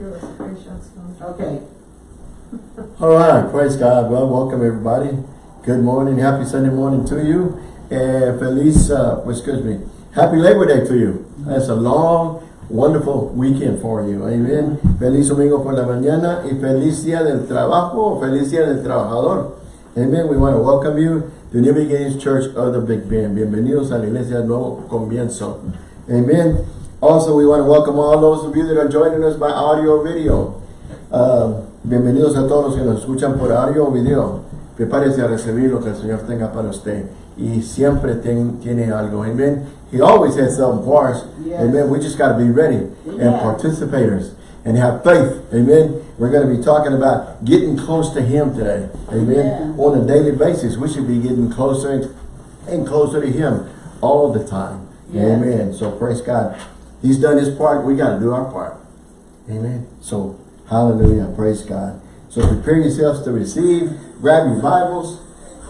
Okay. All right, praise God. Well, welcome everybody. Good morning, happy Sunday morning to you. And Feliz, uh, excuse me, happy Labor Day to you. That's a long, wonderful weekend for you. Amen. Feliz domingo por la mañana y feliz día del trabajo, feliz día del trabajador. Amen. We want to welcome you to New Beginnings Church of the Big Bend. Bienvenidos a la Iglesia Nuevo Comienzo. Amen. Also, we want to welcome all those of you that are joining us by audio or video. Uh, bienvenidos a todos los que nos escuchan por audio o video. Prepárese a recibir lo que el Señor tenga para usted. Y siempre ten- tiene algo. Amen. He always has something for us. Yes. Amen. We just got to be ready and participators and have faith. Amen. We're going to be talking about getting close to Him today. Amen. Amen. On a daily basis, we should be getting closer and- and closer to Him all the time. Yes. Amen. So praise God. He's done His part. We got to do our part. Amen. So, hallelujah. Praise God. So prepare yourselves to receive. Grab your Bibles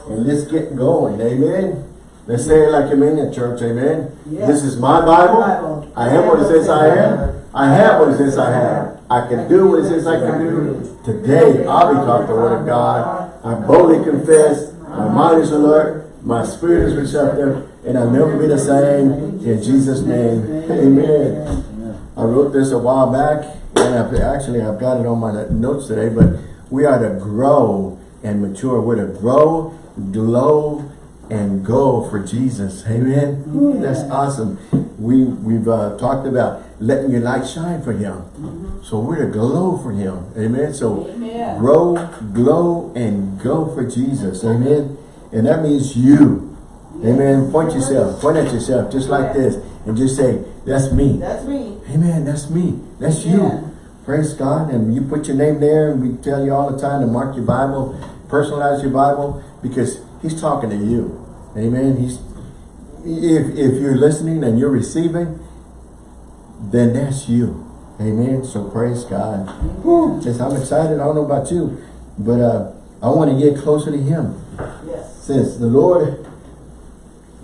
and let's get going. Amen. Let's say it like I'm in church. Amen. Yes. This is my Bible. Bible. I am what it says I am. I have what it says I have. I can do what it says I can do. Today, I'll be taught the Word of God. I boldly confess. My mind is alert. My spirit is receptive. And I'll never be the same. In Jesus' name. Amen. I wrote this a while back, and I've, actually I've got it on my notes today, but we are to grow and mature. We're to grow, glow, and go for Jesus. Amen. Ooh, that's awesome. We, we've uh, talked about letting your light shine for Him. So we're to glow for Him. Amen. So Amen. grow, glow, and go for Jesus. Amen. And that means you. Amen. Point yourself. Point at yourself just like this. And just say, that's me. That's me. Amen. That's me. That's you. Praise God. And you put your name there and we tell you all the time to mark your Bible, personalize your Bible because he's talking to you. Amen. He's if if you're listening and you're receiving, then that's you. Amen. So praise God. Just I'm excited. I don't know about you, but uh, I want to get closer to him. Yes. Since the Lord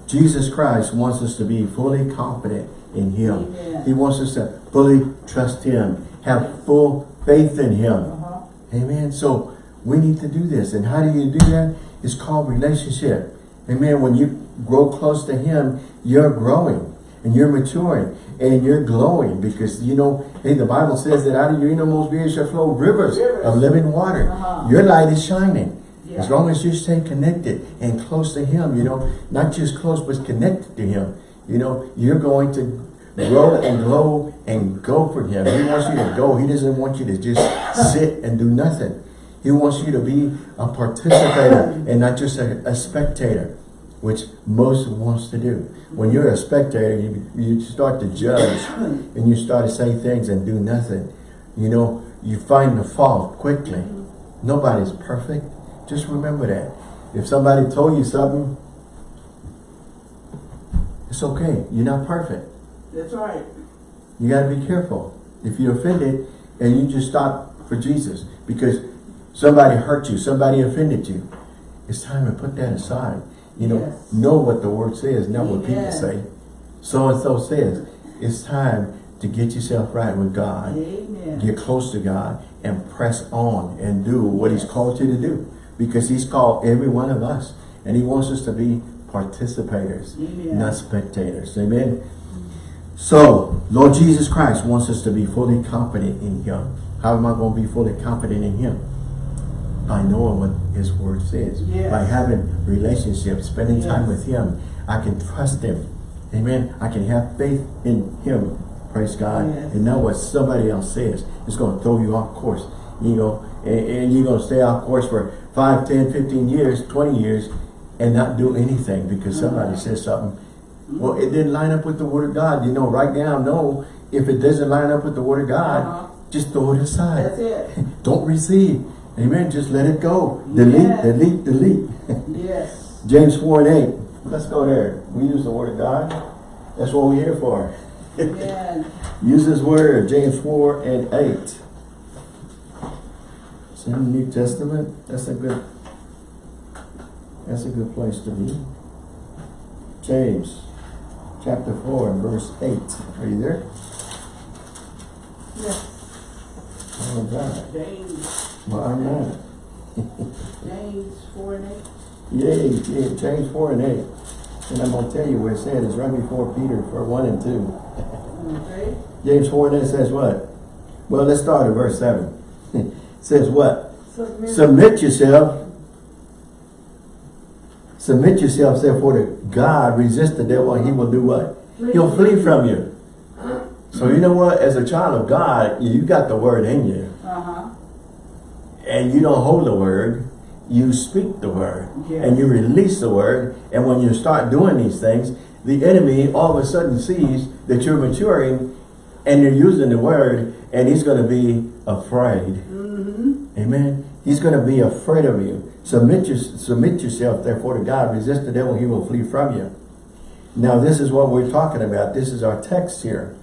Jesus Christ wants us to be fully confident in Him. Amen. He wants us to fully trust Him, have full faith in Him. Uh-huh. Amen. So we need to do this. And how do you do that? It's called relationship. Amen. When you grow close to Him, you're growing and you're maturing and you're glowing because, you know, hey, the Bible says that out of your innermost being shall flow rivers, Rivers. of living water. Uh-huh. Your light is shining. Yeah. As long as you stay connected and close to Him, you know, not just close, but connected to Him, you know, you're going to grow and grow and go for Him. He wants you to go. He doesn't want you to just sit and do nothing. He wants you to be a participator and not just a, a spectator, which most wants to do. When you're a spectator, you, you start to judge and you start to say things and do nothing. You know, you find the fault quickly. Nobody's perfect. Just remember that. If somebody told you something, it's okay. You're not perfect. That's right. You got to be careful. If you're offended and you just stop for Jesus because somebody hurt you, somebody offended you, it's time to put that aside. You know, Yes. know what the word says, not what people say. So and so says. It's time to get yourself right with God. Amen. Get close to God and press on and do what He's called you to do. Because He's called every one of us. And He wants us to be participators, Amen. not spectators. Amen. So, Lord Jesus Christ wants us to be fully confident in Him. How am I going to be fully confident in Him? By knowing what His Word says. Yes. By having relationships, spending time with Him. I can trust Him. Amen. I can have faith in Him. Praise God. Yes. And not what somebody else says. It's going to throw you off course. You know, and, and you're going to stay off course for 5, 10, 15 years, 20 years, and not do anything because somebody Mm-hmm. says something. Well, it didn't line up with the Word of God. You know, right now, no. If it doesn't line up with the Word of God, Uh-huh. just throw it aside. That's it. Don't receive. Amen. Just let it go. Delete, delete, delete. Yes. James 4 and 8. Let's go there. We use the Word of God. That's what we're here for. Use His Word. James 4 and 8. In the New Testament. That's a good that's a good place to be. James chapter 4 and verse 8. Are you there? Yes. Oh, God. James, My man. James four and eight. Yay, yeah, James 4 and 8. And I'm going to tell you where it said it's right before Peter for 1 and 2. Okay. James 4 and 8 says what? Well, let's start at verse 7. says what? Submit. Submit yourself. Submit yourself, therefore, to God. Resist the devil and he will do what? He'll flee from you. So you know what? As a child of God, you got the word in you. Uh-huh. And you don't hold the word. You speak the word. Yes. And you release the word. And when you start doing these things, the enemy all of a sudden sees that you're maturing and you're using the word and he's going to be afraid. Mm-hmm. Amen. He's going to be afraid of you. Submit, your, submit yourself, therefore, to God. Resist the devil, he will flee from you. Now, this is what we're talking about. This is our text here.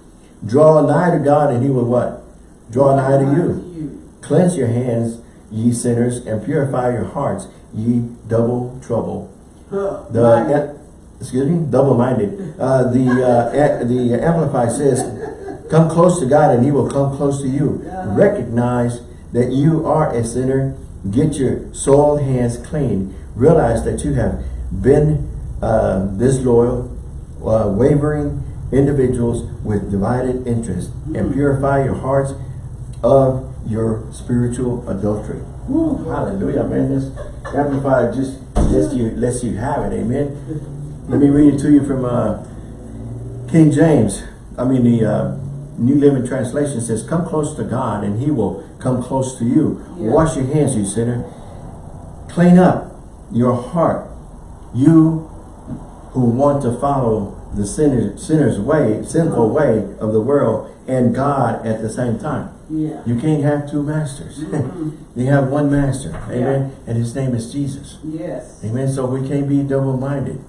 Draw nigh to God, and he will what? Draw nigh to you. Cleanse your hands, ye sinners, and purify your hearts, ye double trouble. The excuse me, double-minded. Uh, the uh, the Amplified says, "Come close to God, and He will come close to you." Uh-huh. Recognize that you are a sinner. Get your soiled hands clean. Realize that you have been uh, disloyal, uh, wavering individuals with divided interests, and purify your hearts of your spiritual adultery. Woo, hallelujah, man. This Amplified just lets you, lets you have it, amen. Let me read it to you from uh, King James. I mean, the uh, New Living Translation says, Come close to God, and he will come close to you. Yeah. Wash your hands, you sinner. Clean up your heart. You who want to follow the sinner, sinner's way, sinful way of the world and God at the same time. Yeah. You can't have two masters. Mhm. you have one master. Amen. And his name is Jesus. Yes. Amen. So we can't be double-minded.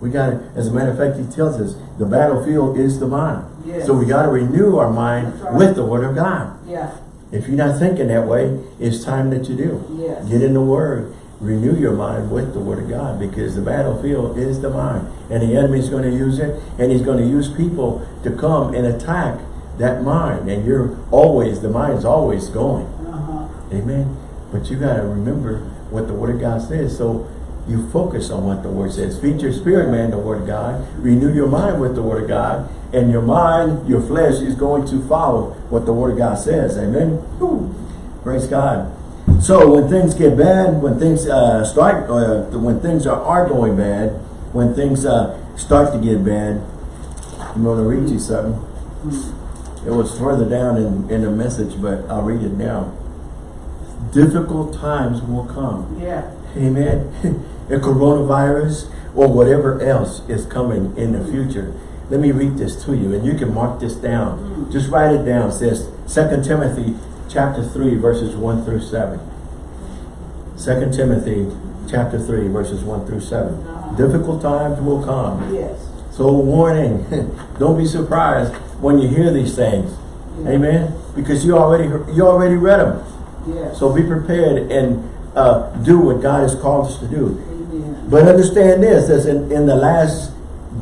We got to, as a matter of fact, he tells us the battlefield is the mind. Yes. So we got to renew our mind right. with the word of God. Yeah. If you're not thinking that way, it's time that you do. Yes. Get in the word. Renew your mind with the word of God because the battlefield is the mind. And the enemy's going to use it and he's going to use people to come and attack that mind. And you're always, the mind's always going. Uh-huh. Amen. But you got to remember what the Word of God says. So you focus on what the Word says. Feed your spirit, man, the Word of God. Renew your mind with the Word of God. And your mind, your flesh is going to follow what the Word of God says. Amen. Whew. Praise God. So when things get bad, when things uh, start, uh, when things are, are going bad, when things uh, start to get bad, I'm going to read you something. It was further down in, in the message, but I'll read it now. Difficult times will come. Yeah. Amen. a coronavirus or whatever else is coming in the future. Let me read this to you and you can mark this down. Mm. Just write it down. It says 2 Timothy chapter 3 verses 1 through 7. 2 Timothy chapter 3 verses 1 through 7. Uh-huh. Difficult times will come. Yes. So warning, don't be surprised when you hear these things. Yeah. Amen. Because you already you already read them. Yes. So be prepared and uh, do what God has called us to do. Amen. But understand this, as in, in the last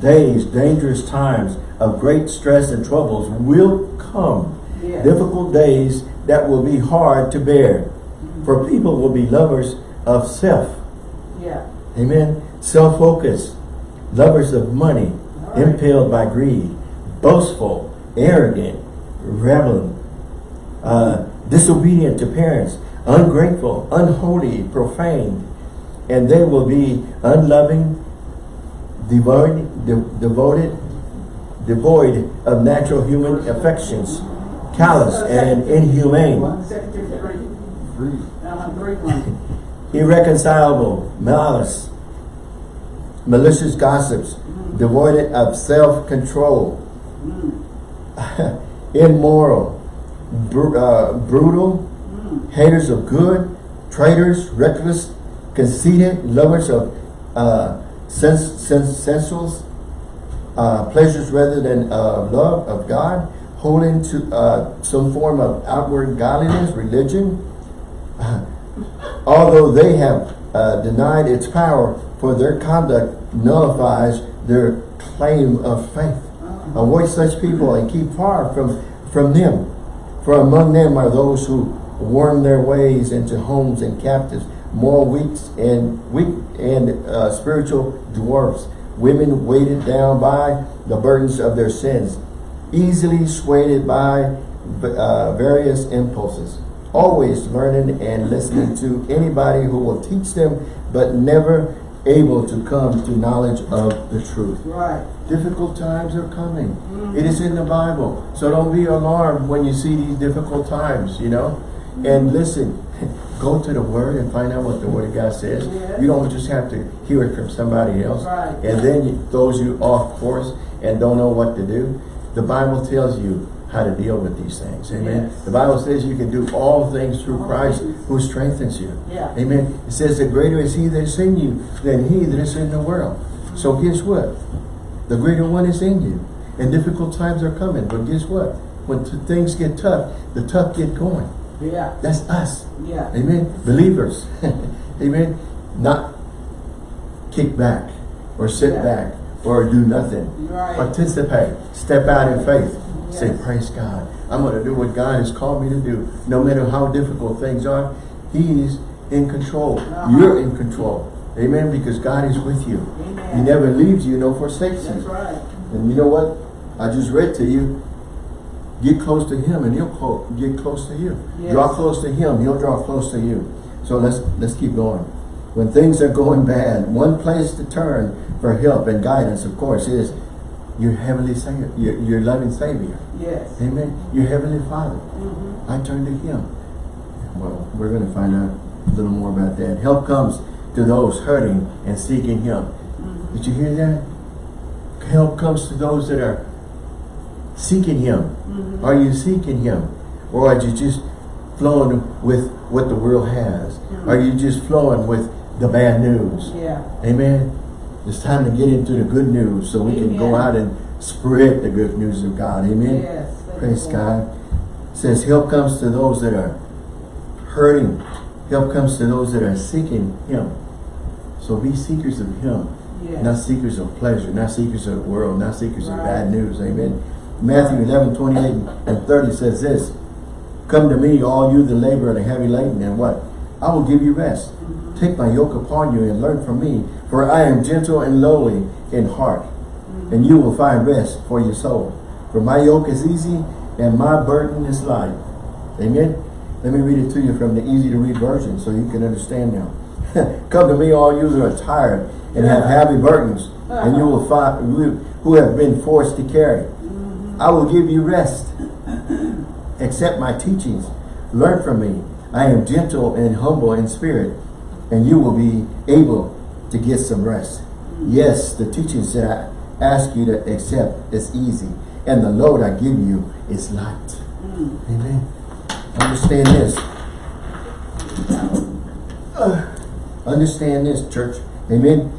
days, dangerous times of great stress and troubles will come. Yes. Difficult days that will be hard to bear. For people will be lovers of self. Yeah. Amen. Self-focused, lovers of money, right. impelled by greed, boastful, arrogant, rebelling, uh, disobedient to parents, ungrateful, unholy, profane, and they will be unloving, devoid, de- devoted, devoid of natural human affections, callous and inhumane, irreconcilable, malice, malicious gossips, devoid of self-control, Mm. immoral, br uh, brutal. Haters of good, traitors, reckless, conceited, lovers of uh, sens sens sensuals, uh, pleasures rather than uh, love of God, holding to uh, some form of outward godliness, religion, although they have uh, denied its power, for their conduct nullifies their claim of faith. Avoid such people and keep far from, from them. For among them are those who worm their ways into homes and captives, more weaks and weak and uh, spiritual dwarfs, women weighted down by the burdens of their sins, easily swayed by uh, various impulses, always learning and listening to anybody who will teach them, but never able to come to knowledge of the truth. Right. Difficult times are coming. It is in the Bible. So don't be alarmed when you see these difficult times, you know. And listen, go to the Word and find out what the Word of God says. You don't just have to hear it from somebody else. Right. And then it throws you off course and don't know what to do. The Bible tells you how to deal with these things. Amen. Yes. The Bible says you can do all things through oh, Christ who strengthens you. Yeah. Amen. It says the greater is he that is in you than he that is in the world. So guess what? The greater one is in you. And difficult times are coming. But guess what? When things get tough, the tough get going. Yeah. That's us. Yeah. Amen. Believers. Amen. Not kick back or sit Yeah. back or do nothing. Right. Participate. Step out in faith. Say, praise God. I'm going to do what God has called me to do. No matter how difficult things are, He's in control. Uh-huh. You're in control. Amen. Because God is with you. Amen. He never leaves you, nor forsakes That's you. right. And you know what? I just read to you. Get close to Him, and He'll clo- get close to you. Yes. Draw close to Him, He'll draw close to you. So let's let's keep going. When things are going bad, one place to turn for help and guidance, of course, is your heavenly Savior, your, your loving Savior. Yes. Amen. Your heavenly Father. Mm-hmm. I turn to Him. Well, we're going to find out a little more about that. Help comes to those hurting and seeking Him. Mm-hmm. Did you hear that? Help comes to those that are seeking Him. Mm-hmm. Are you seeking Him? Or are you just flowing with what the world has? Mm-hmm. Are you just flowing with the bad news? Yeah. Amen. It's time to get into the good news so we can go out and spread the good news of God. Amen. Yes. Praise God. It says help comes to those that are hurting. Help comes to those that are seeking Him. So be seekers of Him. Yes. Not seekers of pleasure, not seekers of the world, not seekers of bad news. Amen. Matthew 11, 28 and 30 says this, Come to me, all you that labor and are heavy laden, and what? I will give you rest. Take my yoke upon you and learn from me, for I am gentle and lowly in heart, and you will find rest for your soul. For my yoke is easy and my burden is light. Amen. Let me read it to you from the easy to read version so you can understand now. Come to me, all you that are tired and have heavy burdens, and you will find who have been forced to carry. I will give you rest. Accept my teachings. Learn from me. I am gentle and humble in spirit, and you will be able to get some rest. Yes, the teachings that I ask you to accept is easy, and the load I give you is light. Amen. Understand this. Uh, understand this, church. Amen.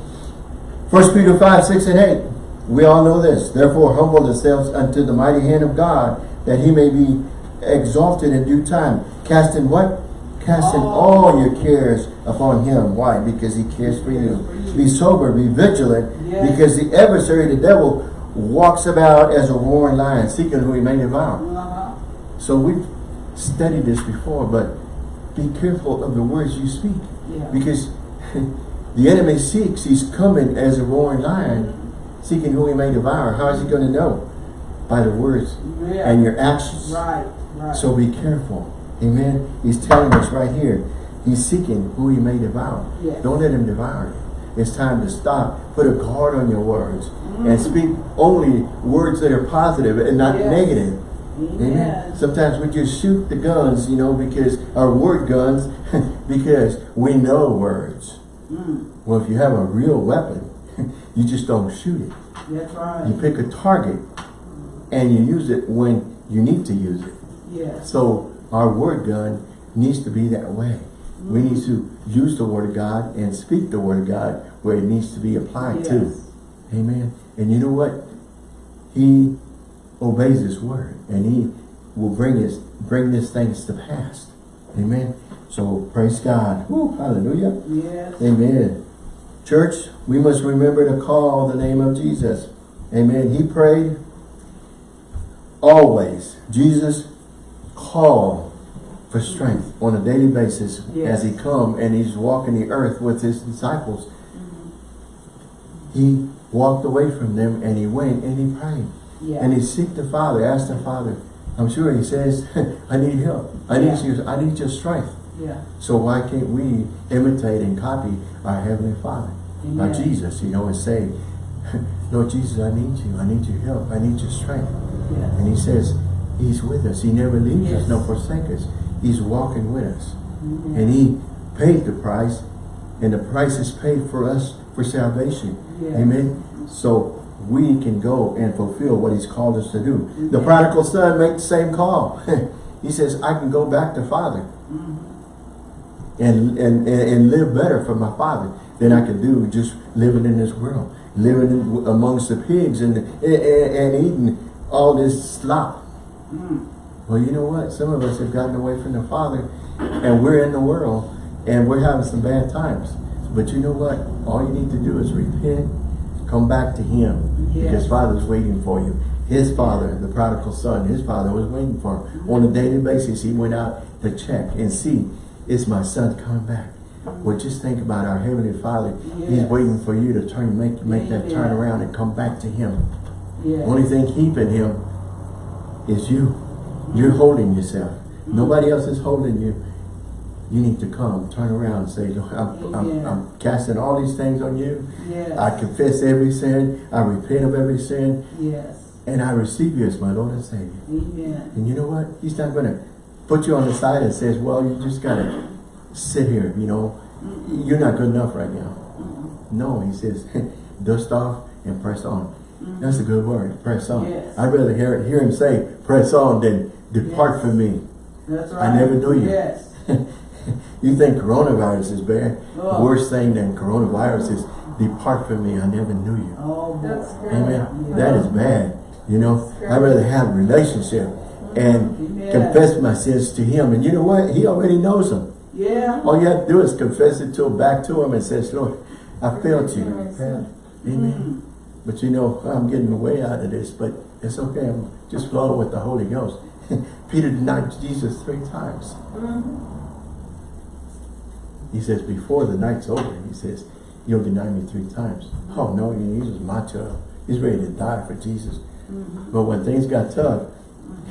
First Peter 5, 6 and 8. We all know this. Therefore, humble yourselves unto the mighty hand of God, that he may be exalted in due time. Casting what? Casting all your cares upon him. Why? Because he cares for you. Be sober, be vigilant, Yes. because the adversary, the devil, walks about as a roaring lion, seeking who he may devour. Uh-huh. So we've studied this before, but be careful of the words you speak. Yeah. Because the enemy seeks, he's coming as a roaring lion, seeking who he may devour. How is he going to know? By the words Yeah. and your actions. Right. Right. So be careful. Amen. He's telling us right here, he's seeking who he may devour. Yes. Don't let him devour you. It's time to stop. Put a guard on your words. And speak only words that are positive and not Yes. negative. Amen. Amen. Sometimes we just shoot the guns, you know, because our word guns, because we know words. Mm. Well, if you have a real weapon, you just don't shoot it. That's right. You pick a target and you use it when you need to use it. Yes. So our word gun needs to be that way. We mm-hmm. need to use the word of God and speak the word of God where it needs to be applied to. Amen. And you know what? He obeys his word and he will bring his bring these things to pass. Amen. So praise God. Woo, hallelujah. Yes. Amen. Church, we must remember to call the name of Jesus. Amen. He prayed always. Jesus called for strength on a daily basis Yes. as he come and he's walking the earth with his disciples. He walked away from them and he went and he prayed. Yeah. And he seeked the Father, asked the Father. I'm sure he says, I need help. I need Yeah. you, I need your strength. Yeah. So why can't we imitate and copy our Heavenly Father? By Amen. Jesus, you know, and say, Lord Jesus, I need you. I need your help. I need your strength. Yeah. And he says, he's with us. He never leaves Yes. us nor forsake us. He's walking with us. Amen. And he paid the price. And the price is paid for us for salvation. Yes. Amen. So we can go and fulfill what he's called us to do. The prodigal son made the same call. he says, I can go back to Father Mhm. and, and, and, and live better for my Father than I could do just living in this world. Living in, amongst the pigs and, and, and eating all this slop. Mm. Well, you know what? Some of us have gotten away from the Father and we're in the world and we're having some bad times. But you know what? All you need to do is repent, come back to Him Yes. because Father's waiting for you. His Father, the prodigal son, his Father was waiting for him. On a daily basis, he went out to check and see, is my son coming back? Well, just think about our Heavenly Father. He's waiting for you to turn, make, make that turn around and come back to Him. Yeah. Only thing keeping him is you. You're holding yourself. Mm-hmm. Nobody else is holding you. You need to come, turn around and say, Lord, I'm, I'm, I'm casting all these things on you. Yes. I confess every sin. I repent of every sin. Yes. And I receive you as my Lord and Savior. Amen. And you know what? He's not going to put you on the side and says, well, you just got to sit here, you know. You're not good enough right now. No, he says, dust off and press on. That's a good word, press on. Yes. I'd rather hear, hear him say, press on than depart Yes. from me. That's right. I never knew you. Yes. you think coronavirus is bad? Oh. The worst thing than coronavirus is depart from me, I never knew you. Oh. That's good. Amen. Yeah. That is bad. You know, I'd rather have a relationship and Amen. confess my sins to him. And you know what? He already knows them. Yeah. All you have to do is confess it to him, back to him and says, Lord, I failed you. Amen. Mm. But you know, I'm getting way out of this, but it's okay. I'm just flowing with the Holy Ghost. Peter denied Jesus three times. He says, before the night's over, he says, you'll deny me three times. Oh no, he was macho. He's ready to die for Jesus. Mm-hmm. But when things got tough,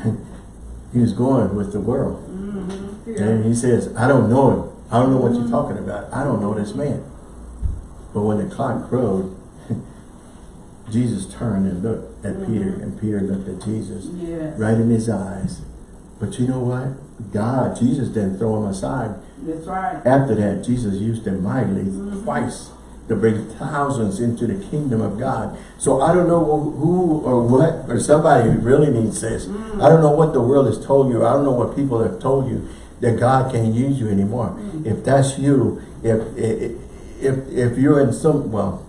he was going with the world. Mm-hmm. And he says, I don't know him. I don't know what you're mm-hmm. talking about. I don't know this man. But when the clock crowed, Jesus turned and looked at mm-hmm. Peter, and Peter looked at Jesus Yes. right in his eyes. But you know what? God, Jesus didn't throw him aside. That's right. After that, Jesus used him mightily mm-hmm. twice to bring thousands into the kingdom of God. So I don't know who or what, or somebody who really needs this. Mm. I don't know what the world has told you. I don't know what people have told you that God can't use you anymore. Mm. If that's you, if, if if if you're in some well,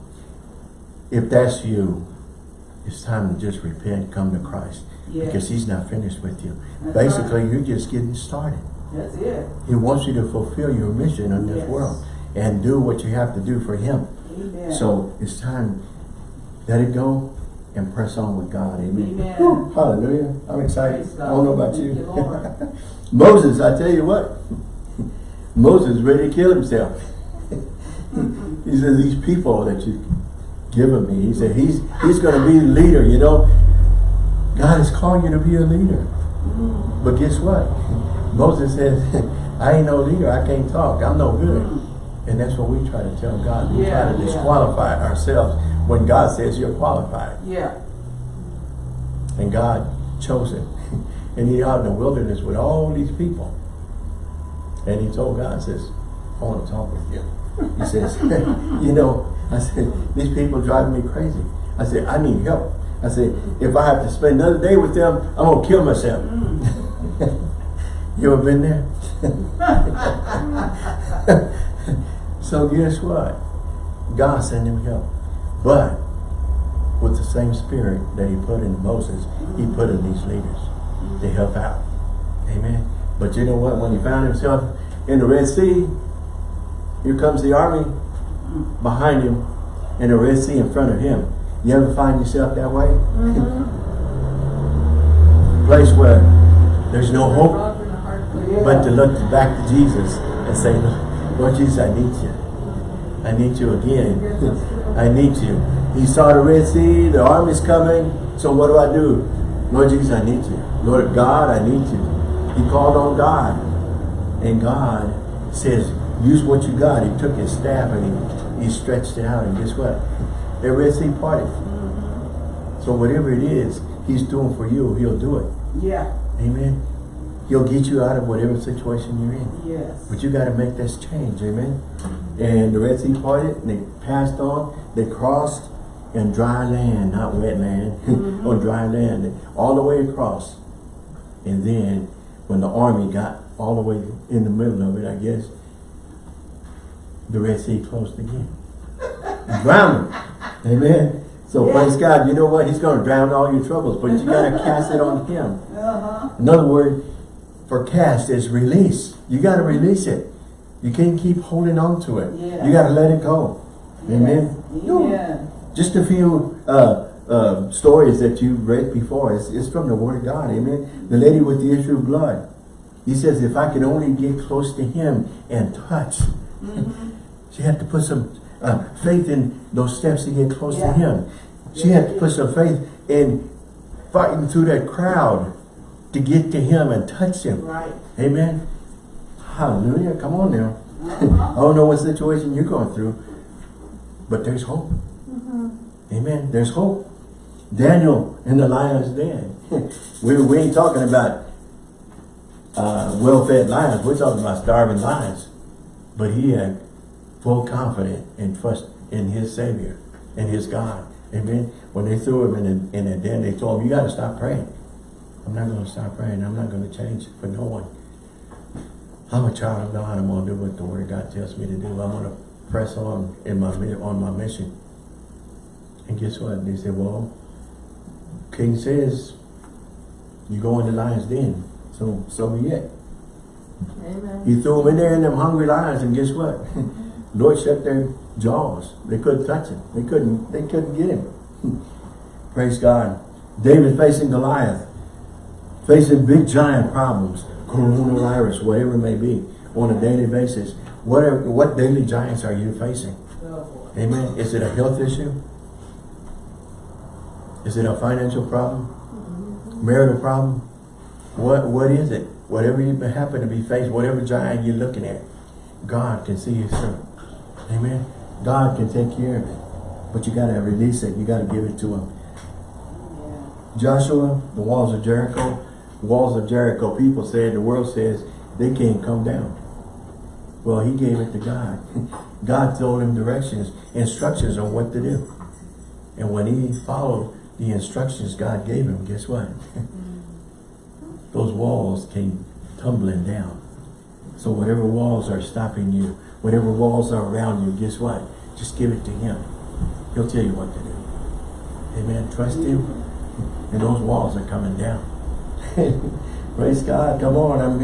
if that's you, it's time to just repent, come to Christ. Yes. Because he's not finished with you. That's Basically, right. you're just getting started. That's it. He wants you to fulfill your mission in this Yes. world and do what you have to do for him. Amen. So it's time, let it go and press on with God. Amen. Amen. Whew, hallelujah. I'm excited. I don't know about you. You, Moses, I tell you what, Moses is ready to kill himself. he said, these people that you've given me, he said, he's, he's going to be the leader, you know. God is calling you to be a leader. Mm. But guess what? Moses says, I ain't no leader. I can't talk. I'm no good. And that's what we try to tell God. We Yeah, try to yeah. disqualify ourselves when God says you're qualified. Yeah. And God chose him. And he out in the wilderness with all these people. And he told God, says, I want to talk with you. He says, you know, I said, these people driving me crazy. I said, I need help. I said, if I have to spend another day with them, I'm going to kill myself. Mm. you ever been there? So guess what? God sent him help. But with the same spirit that he put in Moses, he put in these leaders to help out. Amen. But you know what? When he found himself in the Red Sea, here comes the army behind him and the Red Sea in front of him. You ever find yourself that way? Place where there's no hope, but to look back to Jesus and say, Lord Jesus, I need you. I need you again. I need you. He saw the Red Sea, the army's coming. So what do I do? Lord Jesus, I need you. Lord God, I need you. He called on God. And God says, use what you got. He took his staff and he, he stretched it out. And guess what? The Red Sea parted. Mm-hmm. So whatever it is he's doing for you, he'll do it. Yeah. Amen. He'll get you out of whatever situation you're in. Yes. But you got to make this change. Amen. And the Red Sea parted and they passed on. They crossed in dry land, not wet land, on dry land, all the way across. And then when the army got all the way in the middle of it, I guess, the Red Sea closed again. Drowned. Amen. So Yeah. praise God. You know what? He's going to drown all your troubles, but you got to cast it on him. Uh-huh. Another word for cast is release. You got to release it. You can't keep holding on to it. Yeah. You got to let it go. Amen. Yeah. Just a few uh, uh, stories that you read before. It's, it's from the Word of God. Amen. The lady with the issue of blood. He says, if I could only get close to him and touch. she had to put some uh, faith in those steps to get close to him. She had to put some faith in fighting through that crowd to get to him and touch him. Right. Amen. Hallelujah. Come on now. I don't know what situation you're going through, but there's hope. Amen. There's hope. Daniel in the lion's den. we, we ain't talking about uh, well-fed lions. We're talking about starving lions. But he had full confidence and trust in his Savior and his God. Amen. When they threw him in a, in a den, they told him, you got to stop praying. I'm not going to stop praying. I'm not going to change for no one. I'm a child of God. I'm going to do what the Word of God tells me to do. I'm going to press on in my on my mission. And guess what? They said, well, King says you go in the lion's den. So, so be it. Amen. He threw them in there in them hungry lions, and guess what? Lord shut their jaws. They couldn't touch him. They couldn't. They couldn't get him. Praise God. David facing Goliath, facing big giant problems, coronavirus, whatever it may be, on a daily basis. Whatever, what daily giants are you facing? Amen. Is it a health issue? Is it a financial problem? Marital problem? What What is it? Whatever you happen to be faced, whatever giant you're looking at, God can see you through. Amen. God can take care of it. But you got to release it. You got to give it to him. Joshua, the walls of Jericho, walls of Jericho, people said, the world says, they can't come down. Well, he gave it to God. God told him directions, instructions on what to do. And when he followed the instructions God gave him, guess what? Those walls came tumbling down. So whatever walls are stopping you, whatever walls are around you, guess what? Just give it to him. He'll tell you what to do. Amen. Trust him. And those walls are coming down. Praise God. Come on. I'm,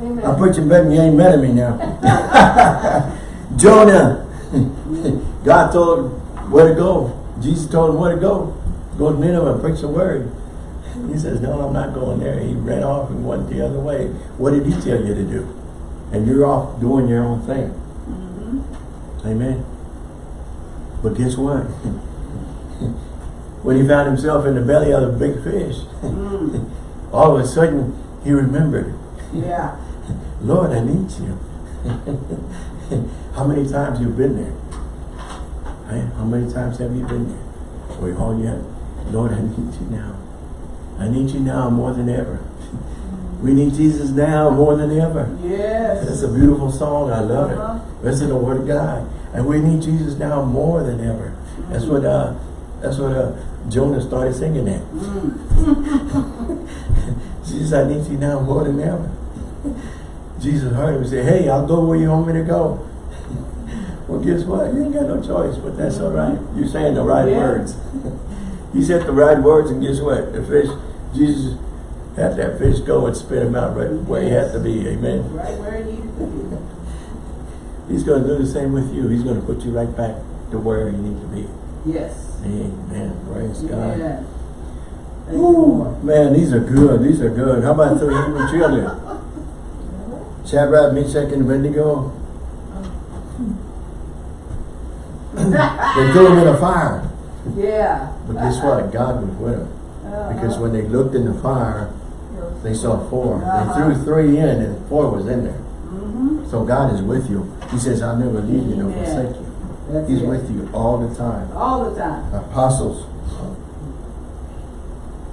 Amen. I'm preaching better than you ain't mad at me now. Jonah. God told him where to go. Jesus told him where to go. Go to Nineveh and preach the word. He says, no, I'm not going there. He ran off and went the other way. What did he tell you to do? And you're off doing your own thing. Amen. But guess what? when he found himself in the belly of the big fish, Mm. All of a sudden he remembered, Yeah. Lord, I need you. How many times you've been there? Right? How many times have you been there? Where all you have, Lord, I need you now. I need you now more than ever. We need Jesus now more than ever. Yes. That's a beautiful song. I love Uh-huh. it. Listen to the word of God. And we need Jesus now more than ever. That's what uh that's what uh Jonah started singing that. Jesus, I need you now more than ever. Jesus heard him and said, Hey, I'll go where you want me to go. well, guess what? You ain't got no choice, but that's all right. You're saying the right Yeah. words. you said the right words, and guess what? The fish, Jesus had that fish go and spit him out right where he had to be. Amen. Right where it needed to be. He's going to do the same with you. He's going to put you right back to where you need to be. Yes. Amen. Praise God. Yeah. You, Ooh, man, these are good. These are good. How about the Hebrew children? Shadrach, Meshach, and Abednego, they threw them in a fire. Yeah. But guess what? God was with them. Uh-huh. Because when they looked in the fire, they saw four. They Uh-huh. threw three in and four was in there. Mm-hmm. So God is with you. He says, I'll never leave you nor forsake you. He's with you all the time. All the time. Apostles,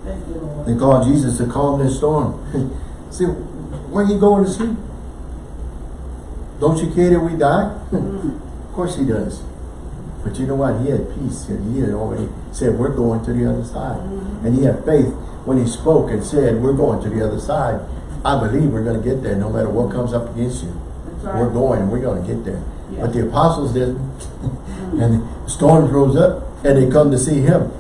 you, they called Jesus to calm this storm. See, where you going to sleep? Don't you care that we die? Mm. Of course he does. But you know what? He had peace he had already said, we're going to the other side. Mhm. And he had faith when he spoke and said, we're going to the other side. I believe we're going to get there no matter what comes up against you. Right. We're going we're going to get there. Yeah. But the apostles didn't. Mm. and the storms rose up and they come to see him.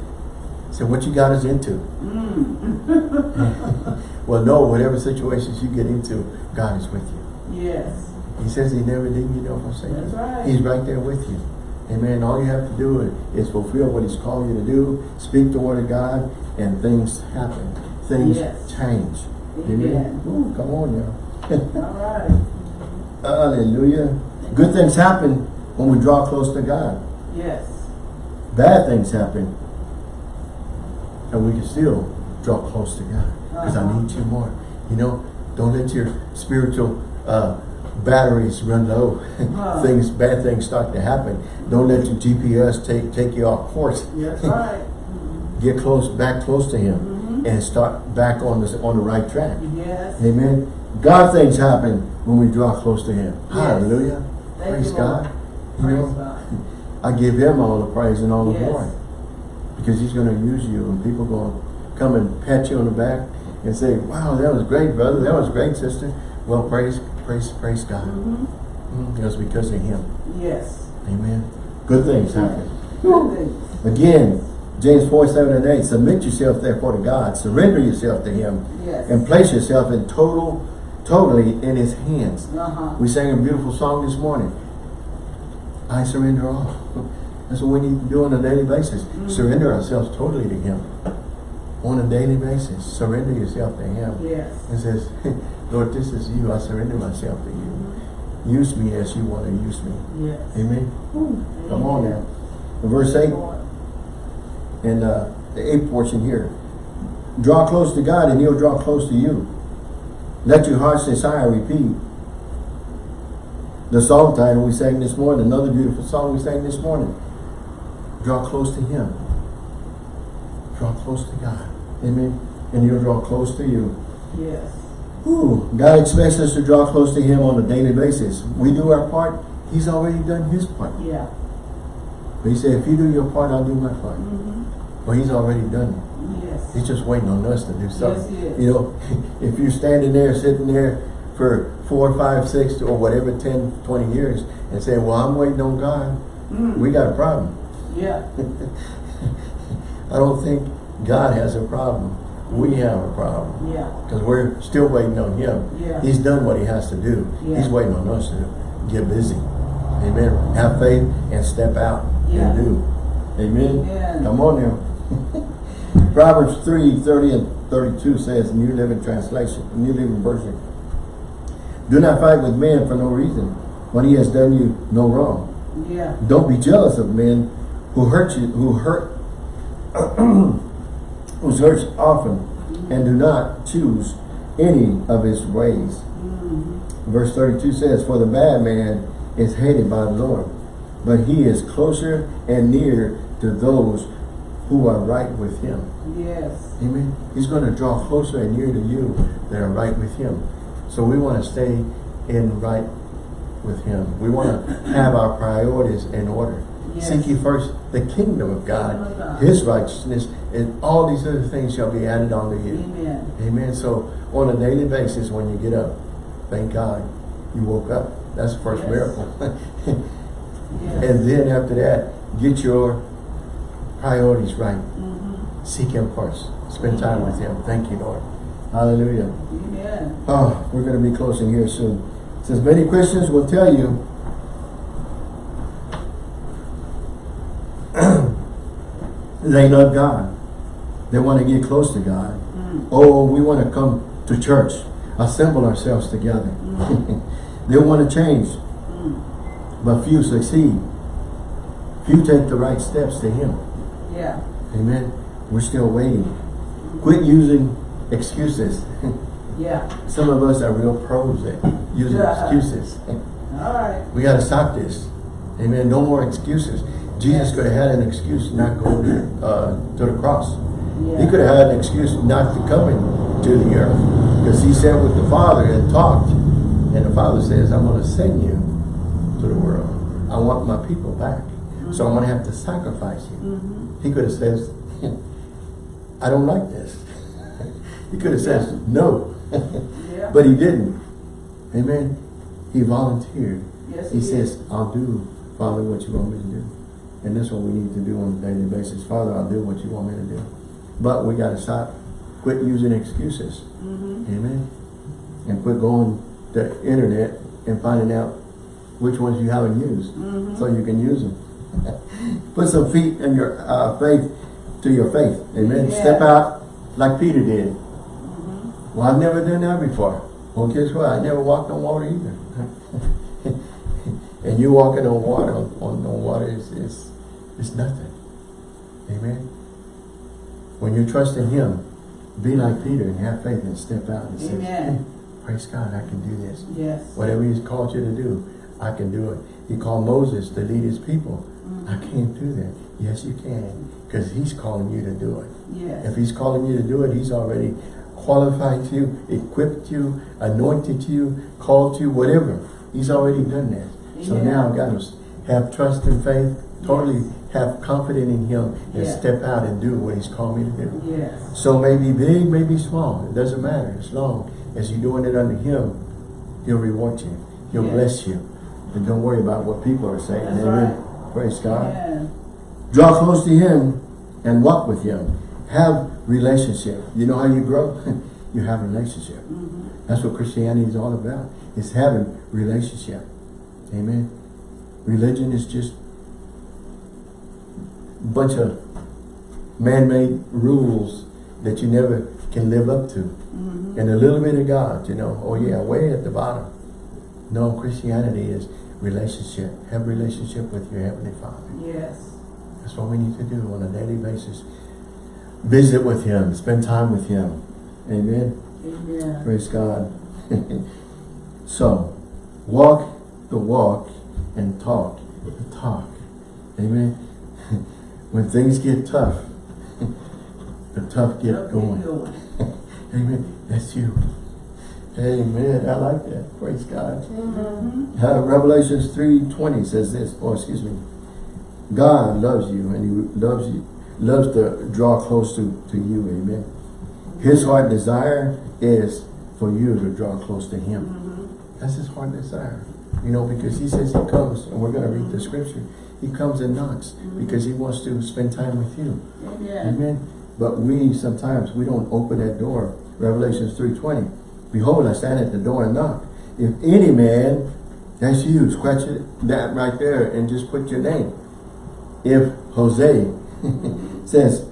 Said, what you got us into? Mm. Well, no, whatever situations you get into, God is with you. yes. He says he never did you forsake you. That's right. He's right there with you. Amen. All you have to do is, is fulfill what he's called you to do, speak the word of God, and things happen. Things Yes. change. Amen. Ooh, come on now. All right. Hallelujah. Good things happen when we draw close to God. Yes. Bad things happen. And we can still draw close to God. Because I Uh-huh. need you more. You know, don't let your spiritual uh, batteries run low. Uh. things, bad things start to happen. Don't let your GPS take, take you off course. That's right. Get close, back close to Him. Mhm. And start back on the, on the right track. Yes. Amen. God things happen when we draw close to Him. Yes. Hallelujah. Thank Praise you. God. You Praise know, God. I give Him all the praise and all the Yes. glory. Because He's going to use you and people going to come and pat you on the back and say, wow, that was great, brother. That was great, sister. Well, praise, praise, praise God. Mhm. Mm, It was because of Him. Yes. Amen. Good things happen. Good things. Again, James 4, 7 and 8, submit yourself therefore to God. Surrender yourself to Him. Yes. And place yourself in total, totally in His hands. Uh-huh. We sang a beautiful song this morning. I surrender all. That's what we need to do on a daily basis. Mhm. Surrender ourselves totally to Him. On a daily basis. Surrender yourself to Him. Yes. And says, Lord, this is you. I surrender myself to you. Use me as you want to use me. Yes. Amen. Come on now. In verse 8, Lord. and uh, the eighth portion here. Draw close to God and He'll draw close to you. Let your heart's desire repeat. The song title we sang this morning, another beautiful song we sang this morning. Draw close to Him. Draw close to God. Amen. And He'll draw close to you. Yes. Ooh, God expects us to draw close to Him on a daily basis. We do our part. He's already done His part. Yeah. But He said, if you do your part, I'll do my part. Mm-hmm. Well, He's already done it. Yes. He's just waiting on us to do something. Yes, he is. You know, if you're standing there, sitting there for four, five, six, or whatever, 10, 20 years, and say, well, I'm waiting on God, Mm. we got a problem. Yeah. I don't think God has a problem. We have a problem. Yeah. Because we're still waiting on Him. Yeah. He's done what He has to do. Yeah. He's waiting on us to get busy. Amen. Have faith and step out Yeah. and do. Amen. Amen. Come on now. Proverbs 3, 30 and 32 says, New Living Translation, New Living Version. Do not fight with men for no reason, when he has done you no wrong. Yeah. Don't be jealous of men who hurt you, who hurt, whose hurts often, and do not choose any of his ways. Mm-hmm. Verse 32 says, For the bad man is hated by the Lord, but he is closer and near to those who are right with him. Yes. Amen. He's going to draw closer and near to you that are right with him. So we want to stay in right with him. We want to have our priorities in order. Yes. Seek ye first the kingdom of God, Kingdom of God. his righteousness, and all these other things shall be added unto you. Amen. Amen. So on a daily basis, when you get up, thank God you woke up. That's the first Yes. miracle. Yes. and then after that, get your priorities right. Mm-hmm. Seek Him first. Spend time with Him. Thank you, Lord. Hallelujah. Amen. Oh, we're going to be closing here soon. Says many Christians will tell you they love God. They want to get close to God. Mm. Oh, we want to come to church. assemble ourselves together. they want to change, but few succeed. Few take the right steps to Him. Yeah. Amen. We're still waiting. Quit using excuses. Yeah. Some of us are real pros at using Yeah. excuses. All right. We got to stop this. Amen. No more excuses. Jesus could have had an excuse not go uh, to the cross. Yeah. He could have had an excuse not to come into the earth. Because he sat with the Father and talked. And the Father says, I'm going to send you to the world. I want my people back. So I'm going to have to sacrifice you. Mm-hmm. He could have said, I don't like this. he could have said, no. Yeah. but he didn't. Amen. He volunteered. Yes, He he says, I'll do, Father, what you want me to do. And that's what we need to do on a daily basis. Father, I'll do what you want me to do. But we got to stop, quit using excuses. Mm-hmm. Amen. And quit going to the internet and finding out which ones you haven't used Mm-hmm. so you can use them. Put some feet in your uh, faith to your faith. Amen. Yeah. Step out like Peter did. Mm-hmm. Well, I've never done that before. Well, guess what? I never walked on water either. and you walking on water on, on, on water is, is is nothing. Amen. When you trust in Him, be like Peter and have faith and step out and say, Amen. "Hey, praise God, I can do this. Yes. Whatever He's called you to do, I can do it. He called Moses to lead His people. Mm. I can't do that. Yes, you can, because He's calling you to do it. Yes. If he's calling you to do it, he's already qualified you, equipped you, anointed you, called you, whatever. He's already done that. So Amen. now God is have trust and faith, totally have confidence in him and Yeah. step out and do what he's called me to do. Yes. So maybe big, maybe small. It doesn't matter. As long as you're doing it under him, he'll reward you. He'll Yeah. bless you. And don't worry about what people are saying. That's Amen. right. Praise God. Yeah. Draw close to Him and walk with Him. Have relationship. You know how you grow? you have relationship. Mm-hmm. That's what Christianity is all about. It's having relationship. Amen. Religion is just bunch of man-made rules that you never can live up to. Mm-hmm. And a little bit of God, you know. Oh yeah, way at the bottom. No, Christianity is relationship. Have relationship with your Heavenly Father. Yes. That's what we need to do on a daily basis. Visit with Him. Spend time with Him. Amen. Amen. Praise God. so, walk the walk and talk the talk. Amen. When things get tough, the tough get going. Amen. That's you. Amen. I like that. Praise God. Mm-hmm. Uh, Revelations 3.20 says this, or excuse me, God loves you and he loves you, loves to draw close to, to you, amen. His heart desire is for you to draw close to him. Mm-hmm. That's his heart desire. You know, because he says he comes, and we're going to read the scripture, he comes and knocks mm-hmm. because he wants to spend time with you. Amen. Amen. But we sometimes we don't open that door. Revelations 3.20. Behold, I stand at the door and knock. If any man, that's you, scratch it, that right there and just put your name. If Jose says,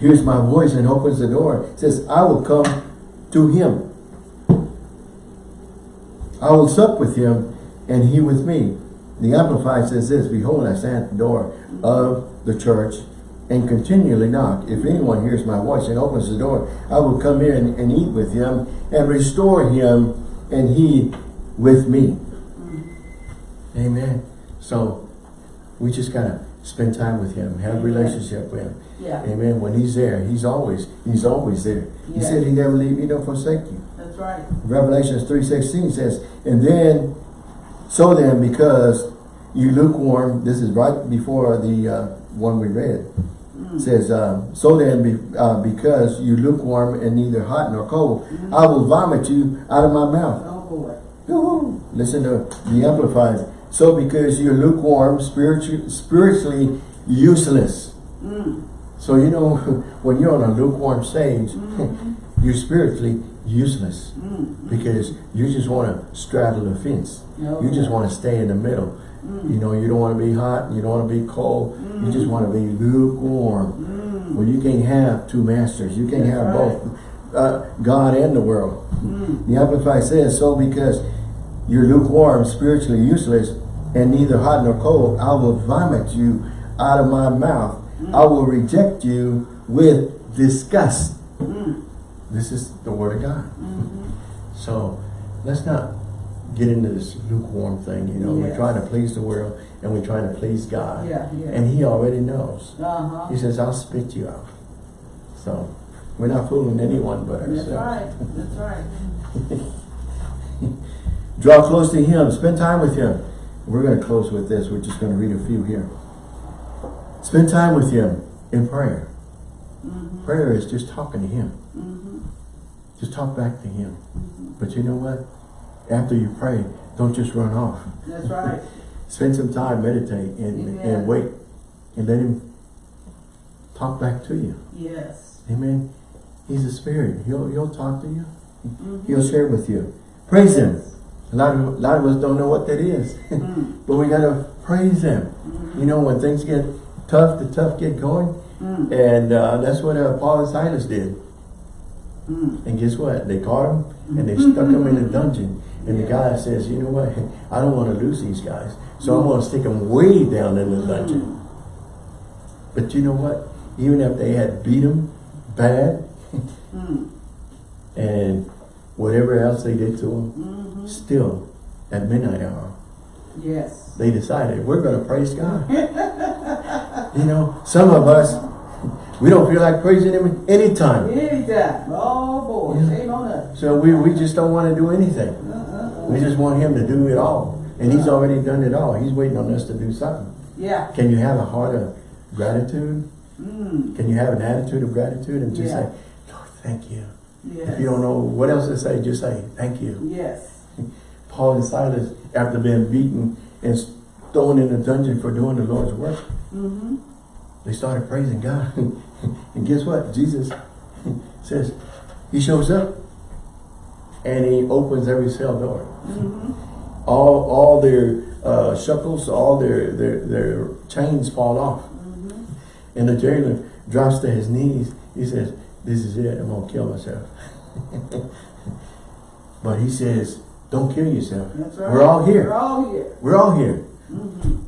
hears my voice and opens the door, says, I will come to him. I will sup with him and he with me. The Amplified says this, Behold, I stand at the door of the church and continually knock. If anyone hears my voice and opens the door, I will come in and eat with him and restore him and he with me. Amen. So we just gotta spend time with him, have a relationship with him. Yeah. Amen. When he's there, he's always, he's always there. He Yeah. said he never leave you nor forsake you. That's right. Revelations 3.16 says, And then, so then, because you lukewarm, this is right before the uh, one we read, says, uh, So then, be, uh, because you lukewarm and neither hot nor cold, I will vomit you out of my mouth. Oh boy. Listen to the Amplified. So because you're lukewarm, spiritually, spiritually useless. Mm. So you know, when you're on a lukewarm stage, you're spiritually useless Mm. because you just want to straddle the fence. No. You just want to stay in the middle. You know, you don't want to be hot, you don't want to be cold. You just want to be lukewarm. Mm. Well, you can't have two masters. You can't That's have right. both uh, God and the world. Mm. The Amplified says, so because you're lukewarm, spiritually useless, and neither hot nor cold, I will vomit you out of my mouth. I will reject you with disgust. Mm. This is the word of God. Mhm. So let's not get into this lukewarm thing. You know, we're trying to please the world and we're trying to please God. Yeah, yeah. And he already knows. Uh-huh. He says, I'll spit you out. So we're not fooling anyone but ourselves. That's right, that's right. Draw close to him. Spend time with him. We're going to close with this. We're just going to read a few here. Spend time with him in prayer. Mhm. Prayer is just talking to him. Mhm. Just talk back to him. But you know what? After you pray, don't just run off. That's right. Spend some time, meditate, and, Amen. and wait. And let him talk back to you. Yes. Amen. He's a spirit. He'll, he'll talk to you. Mhm. He'll share with you. Praise him. A lot of, a lot of us don't know what that is. Mm. but we got to praise him. Mhm. You know, when things get tough, the tough get going. Mm. And uh, that's what uh, Paul and Silas did. Mm. And guess what? They caught him and they stuck him in a dungeon. And the guy says, you know what? I don't want to lose these guys. So I'm going to stick them way down in the dungeon. But you know what? Even if they had beat them bad and whatever else they did to him, Mhm. still at midnight hour, Yes. they decided, we're going to praise God. you know, some of us, we don't feel like praising him anytime. Anytime. Oh, boy. Shame on us. So we, we just don't want to do anything. We just want him to do it all. And he's already done it all. He's waiting on us to do something. Yeah. Can you have a heart of gratitude? Mm. Can you have an attitude of gratitude and just Yeah. say, Lord, thank you. Yes. If you don't know what else to say, just say, thank you. Yes. Paul and Silas, after being beaten and thrown in a dungeon for doing the Lord's work, Mm-hmm. they started praising God. and guess what? Jesus says, he shows up and he opens every cell door. Mm-hmm. All all their uh, shackles, all their, their, their chains fall off. Mm-hmm. And the jailer drops to his knees. He says, this is it, I'm to kill myself. but he says, don't kill yourself. Right. We're all here. We're all here. We're all here. Mm-hmm.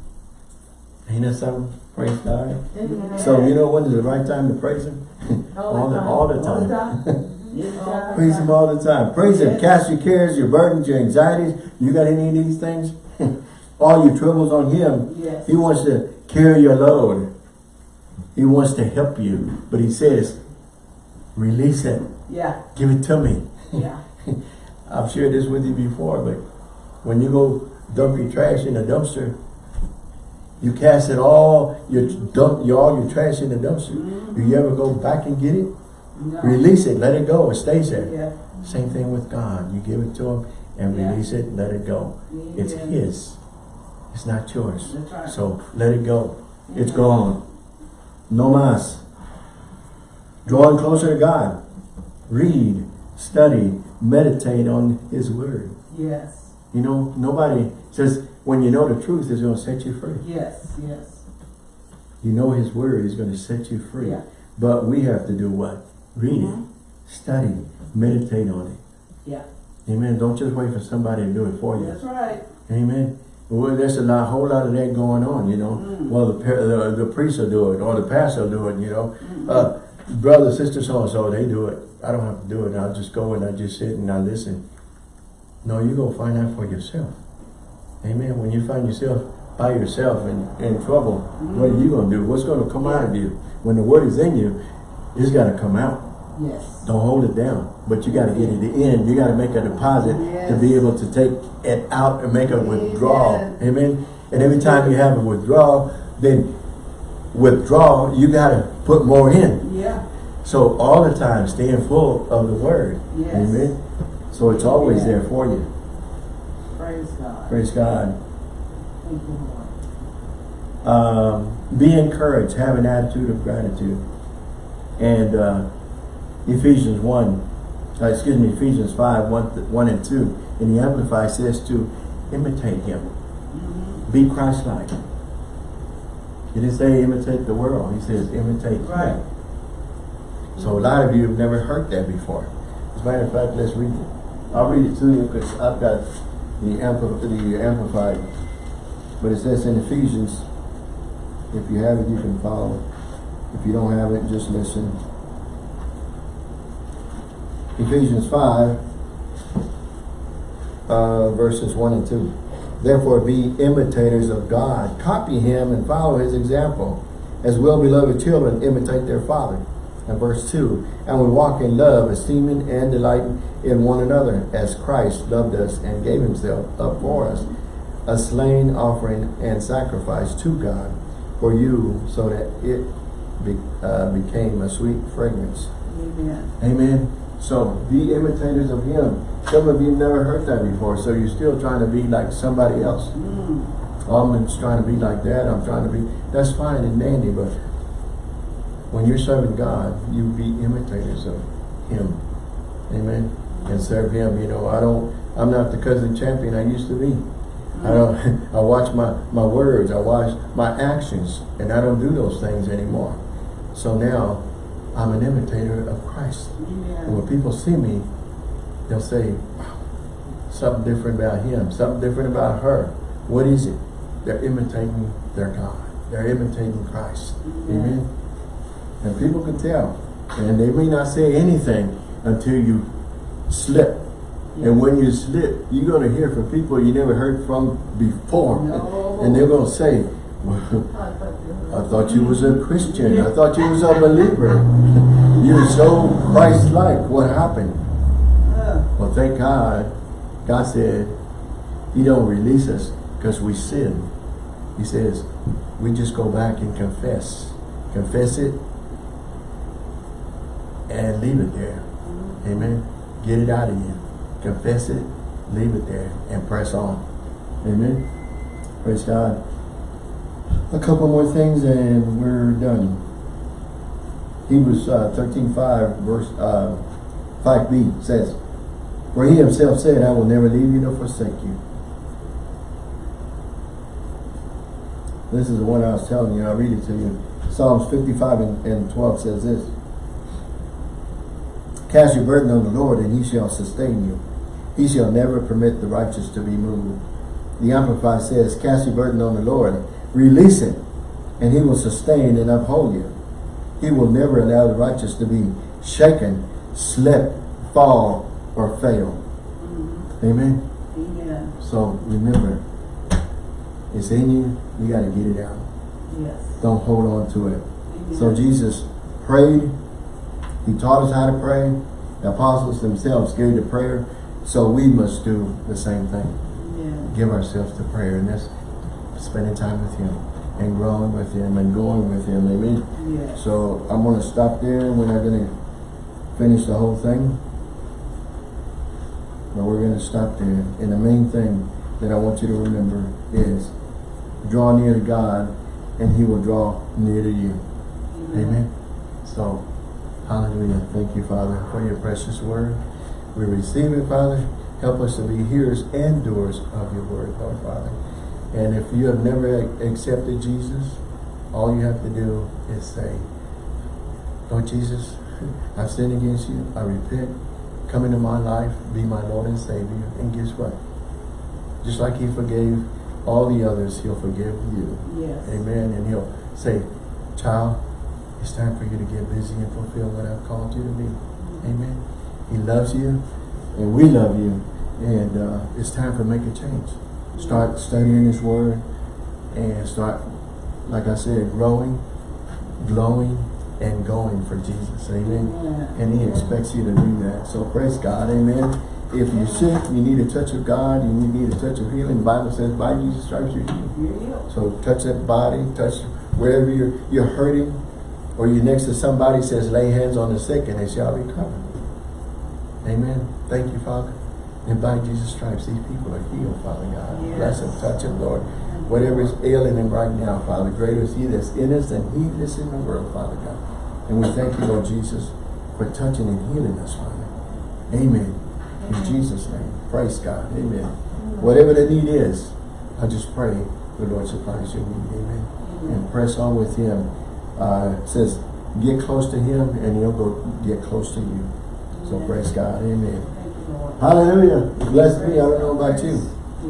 Ain't that something? Praise God. So you know when is the right time to praise him? all the, all the All the time. praise him all the time. Praise him. Cast your cares, your burdens, your anxieties. You got any of these things? all your troubles on him. Yes. He wants to carry your load. He wants to help you. But he says, release it. Yeah. Give it to me. Yeah. I've shared this with you before, but when you go dump your trash in a dumpster, you cast it all, your dump, your, all your trash in the dumpster. Mm-hmm. Do you ever go back and get it? No. Release it, let it go, it stays there. Yeah. Same thing with God. You give it to him and Yeah. release it, let it go. It's his. It's not yours. Right. So let it go. It's gone. No mas. Drawing closer to God. Read, study, meditate on his word. Yes. You know, nobody says when you know the truth is going to set you free. Yes. Yes. You know his word is going to set you free. Yeah. But we have to do what? Read Mhm. it, study, meditate on it. Yeah. Amen. Don't just wait for somebody to do it for you. That's right. Amen. Well, there's a lot, whole lot of that going on, you know. Mm. Well, the, the the priest will do it, or the pastor will do it, you know. Mhm. Uh, brother, sister, so and so, they do it. I don't have to do it. I'll just go and I just sit and I listen. No, you go find out for yourself. Amen. When you find yourself by yourself and in trouble, what are you going to do? What's going to come out of you? When the word is in you, it's got to come out. Yes. Don't hold it down. But you got to get it in. You got to make a deposit to be able to take it out and make a withdrawal. Amen. And every time you have a withdrawal, then withdrawal, you got to put more in. Yeah. So all the time, staying full of the word. Yes. Amen. So it's always Amen. there for you. Praise God. Praise God. Thank you, Lord. Um, be encouraged. Have an attitude of gratitude. And uh, Ephesians 1, uh, excuse me, Ephesians 5, 1, th- 1 and 2, and the Amplified says to imitate him. Be Christ-like. He didn't say imitate the world. He says imitate Right. him. So a lot of you have never heard that before. As a matter of fact, let's read it. I'll read it to you because I've got the, ampli the amplified. But it says in Ephesians, if you have it, you can follow. If you don't have it, just listen. Ephesians 5, uh, verses 1 and 2. Therefore be imitators of God. Copy him and follow his example. As well-beloved children imitate their father. And verse 2, And we walk in love, esteeming and delighting in one another, as Christ loved us and gave himself up for us, a slain offering and sacrifice to God for you, so that it be, uh, became a sweet fragrance. Amen. Amen. So be imitators of him. Some of you never heard that before, so you're still trying to be like somebody else. Mm. I'm just trying to be like that. I'm trying to be. That's fine and dandy, but when you're serving God, you be imitators of Him. Amen. And serve Him. You know, I don't. I'm not the cousin champion I used to be. I don't. I watch my my words. I watch my actions, and I don't do those things anymore. So now, I'm an imitator of Christ. And when people see me, they'll say, wow, something different about him, something different about her. What is it? They're imitating their God. They're imitating Christ. Amen. And people can tell. And they may not say anything until you slip. And when you slip, you're going to hear from people you never heard from before. No. And they're going to say, I thought you was a Christian. I thought you was a believer. You're so Christ-like. What happened? Uh, Well, thank God. God said he don't release us because we sin. He says we just go back and confess. Confess it and leave it there. Amen. Get it out of you. Confess it, leave it there, and press on. Amen. Praise God. A couple more things and we're done. Hebrews uh, 13, 5, verse uh, 5b says, For he himself said, I will never leave you nor forsake you. This is the one I was telling you. I'll read it to you. Psalms 55 and, and 12 says this. Cast your burden on the Lord, and he shall sustain you. He shall never permit the righteous to be moved. The Amplified says, Cast your burden on the Lord, release it, and he will sustain and uphold you. He will never allow the righteous to be shaken, slip, fall, or fail. Mm-hmm. Amen. Amen. So remember, it's in you, you got to get it out. Yes. Don't hold on to it. Amen. So Jesus prayed. He taught us how to pray. The apostles themselves gave the prayer. So we must do the same thing. Amen. Give ourselves to prayer. And that's spending time with Him and growing with Him and going with Him. Amen. Yes. So I'm going to stop there. We're not going to finish the whole thing. But we're going to stop there. And the main thing that I want you to remember is draw near to God and He will draw near to you. Amen. So, hallelujah. Thank you, Father, for your precious word. We receive it, Father. Help us to be hearers and doers of your word, Lord Father. And if you have never accepted Jesus, all you have to do is say, Lord Jesus, I've sinned against you. I repent. Come into my life. Be my Lord and Savior. And guess what? Just like he forgave all the others, he'll forgive you. Yes. Amen. And he'll say, child, it's time for you to get busy and fulfill what I've called you to be. Amen. He loves you and we love you. And uh, it's time for make a change. Start studying his word and start, like I said, growing, glowing, and going for Jesus. Amen. And he expects you to do that. So praise God. Amen. If you're sick, you need a touch of God, you need a touch of healing. The Bible says, by Jesus Christ, you're. You're healed. So touch that body, touch wherever you're you're hurting, or you're next to somebody says, lay hands on the sick and they shall recover. Amen. Thank you, Father. And by Jesus' stripes, these people are healed, Father God. Yes. Bless them, touch them, Lord. Whatever is ailing them right now, Father, greater is he that's in us than he that's in the world, Father God. And we thank you, Lord Jesus, for touching and healing us, Father. Amen. In Jesus' name. Praise God. Amen. Whatever the need is, I just pray the Lord supplies your need. Amen. And press on with him. Uh, it says, get close to him and he'll go get close to you. So praise God. Amen. Hallelujah. It Blessed me. I don't know about you.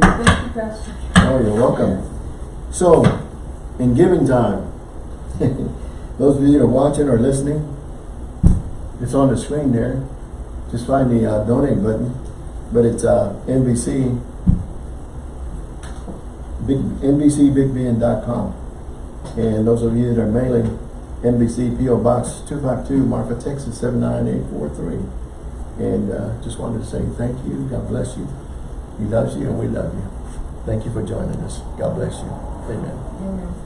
Thank you, Pastor. Oh, you're welcome. So, in giving time, those of you that are watching or listening, it's on the screen there. Just find the uh, donate button, but it's uh, NBC, big, NBCBigBN.com. And those of you that are mailing, NBC PO Box 252, Marfa, Texas 79843. And uh, just wanted to say thank you. God bless you. He loves you and we love you. Thank you for joining us. God bless you. Amen. Amen.